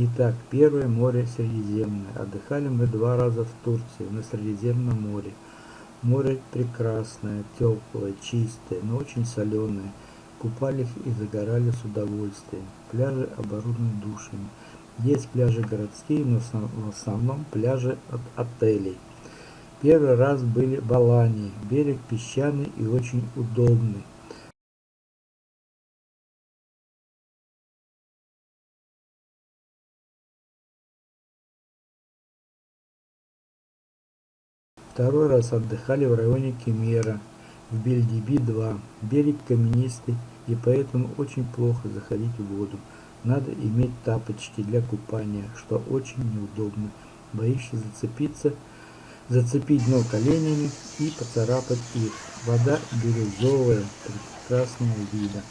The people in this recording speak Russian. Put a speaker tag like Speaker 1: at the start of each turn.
Speaker 1: Итак, первое море Средиземное. Отдыхали мы два раза в Турции, на Средиземном море. Море прекрасное, теплое, чистое, но очень соленое. Купались и загорали с удовольствием. Пляжи оборудованы душами. Есть пляжи городские, но в основном пляжи от отелей. Первый раз были в Алании. Берег песчаный и очень удобный. Второй раз отдыхали в районе Кемера, в Бельдиби-2. Берег каменистый и поэтому очень плохо заходить в воду. Надо иметь тапочки для купания, что очень неудобно. Боишься зацепиться, зацепить дно коленями и поцарапать их. Вода бирюзовая, прекрасного вида.